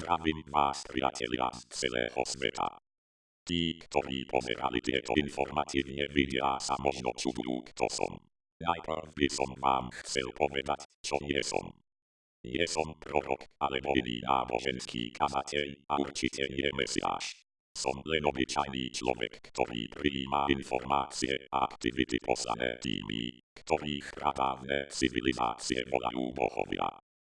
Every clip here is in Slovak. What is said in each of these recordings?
Zdravím vás, priatelia z celého sveta. Tí, ktorí pozerali tieto informatívne videá sa možno čudujú, kto som. Najprv by som vám chcel povedať, čo nie som. Nie som prorok, alebo iný náboženský kazateľ a určite nie mesiáš. Som len obyčajný človek, ktorý prijíma informácie a aktivity poslané tými, ktorých pradávne civilizácie volajú bohovia.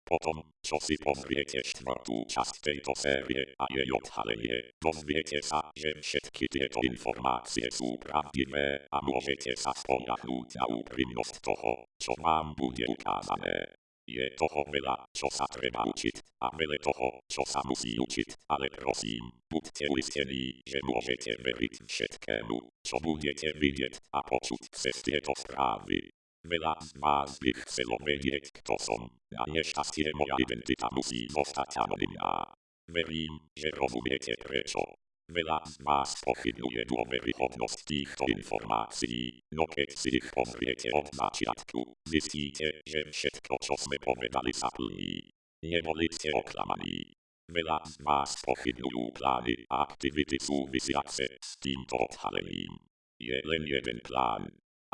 Potom, čo si pozriete štvrtú časť tejto série a jej odhalenie, dozviete sa, že všetky tieto informácie sú pravdivé a môžete sa spolahnúť na úprimnosť toho, čo vám bude ukázané. Je toho veľa, čo sa treba učiť a veľa toho, čo sa musí učiť, ale prosím, buďte uistení, že môžete veriť všetkému, čo budete vidieť a počuť cez tieto správy. Veľa z vás by chcelo vedieť, kto som, a nešťastie moja identita musí zostať anonimná. Verím, že rozumiete prečo. Veľa z vás pochybuje dôveryhodnosť týchto informácií, no keď si ich pozriete od začiatku, zistíte, že všetko, čo sme povedali, sa plní. Neboli ste oklamaní. Veľa z vás pochybňujú plány a aktivity súvisiace s týmto odhalením. Je len jeden plán,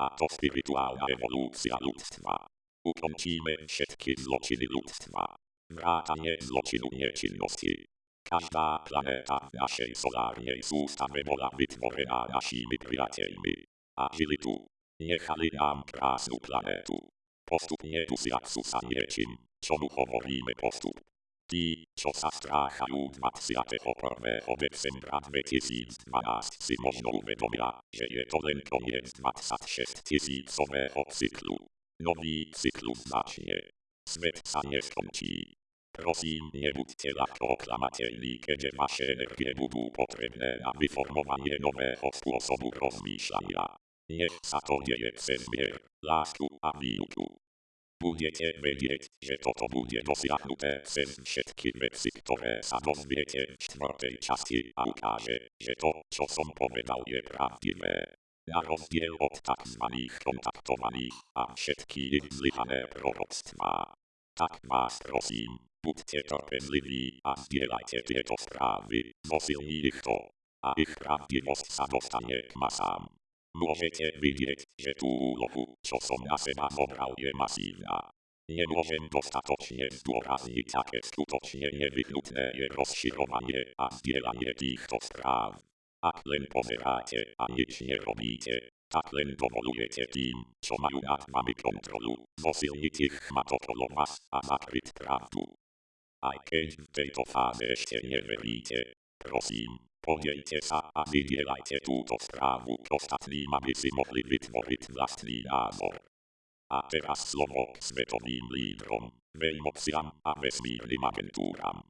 a to spirytualna ewolucja ludztwa. Utrącimy wszystkie zloczyny ludztwa. Wracanie zloczynu nieczynności. Każda planeta w naszej solarnej systemie była wytworzona naszymi przyjaciółmi. A żyli tu. Niechali nam prasu planetu. Postupnie tu z Jaksusa nieczym, co mu hovoríme postup. Tí, čo sa stráchajú 21. decembra 2012 si možno uvedomia, že je to len koniec 26 tisícového cyklu. Nový cyklus začne. Svet sa neskončí. Prosím, nebuďte ľahko oklamateľní, keďže vaše energie budú potrebné na vyformovanie nového spôsobu rozmýšľania. Nech sa to deje cez mier, lásku a výuku budete vedieť, že toto bude dosiahnuté cez všetky veci, ktoré sa dozviete v štvrtej časti a ukáže, že to, čo som povedal, je pravdivé. Na rozdiel od tzv. kontaktovaných a všetky ich zlyhané proroctvá. Tak vás prosím, buďte trpezliví a zdieľajte tieto správy, zosilní ich to. A ich pravdivosť sa dostane k masám. Môžete vidieť, že tú úlohu, čo som na seba zobral, je masívna. Nemôžem dostatočne zdôrazniť, aké skutočne nevyhnutné je rozširovanie a zdieľanie týchto správ. Ak len pozeráte a nič nerobíte, tak len dovolujete tým, čo majú nad vami kontrolu, zosilniť ich chmat vás a zakryť pravdu. Aj keď v tejto fáze ešte neveríte, prosím, Podielte sa a vydielajte túto správu k ostatným, aby si mohli vytvoriť vlastný názor. A teraz slovo k svetovým lídrom, veľmociam a vesmírnym agentúram.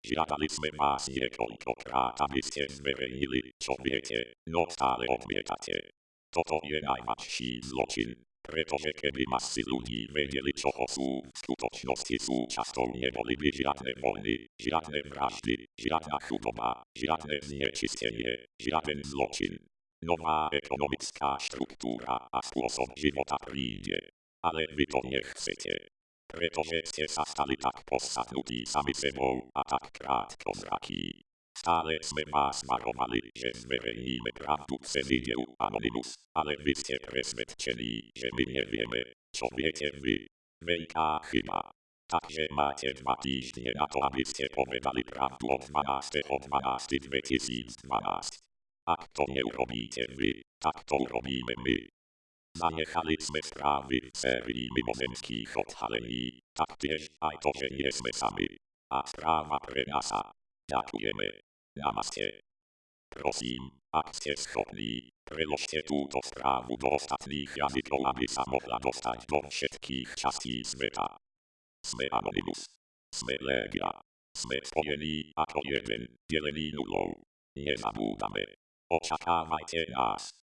Žiadali sme vás niekoľkokrát, aby ste zverejnili, čo viete, no stále odmietate. Toto je najväčší zločin, pretože keby masy ľudí vedeli, čo sú, v skutočnosti súčasťou neboli by žiadne vojny, žiadne vraždy, žiadna chudoba, žiadne znečistenie, žiaden zločin. Nová ekonomická štruktúra a spôsob života príde. Ale vy to nechcete. Pretože ste sa stali tak posadnutí sami sebou a tak krátko zrakí. Stále sme vás varovali, že zverejníme pravdu cez ideu Anonymous, ale vy ste presvedčení, že my nevieme, čo viete vy. Veľká chyba. Takže máte dva týždne na to, aby ste povedali pravdu od 12.12.2012. Ak to neurobíte vy, tak to urobíme my. Zanechali sme správy v sérii mimozemských odhalení, taktiež aj to, že nie sme sami. A správa pre nás. Ďakujeme. Namaste. Prosím, ak ste schopní, preložte túto správu do ostatných jazykov, aby sa mohla dostať do všetkých častí sveta. Sme Anonymous. Sme Legia. Sme spojení ako jeden, delený nulou. Nezabúdame. Očakávajte nás.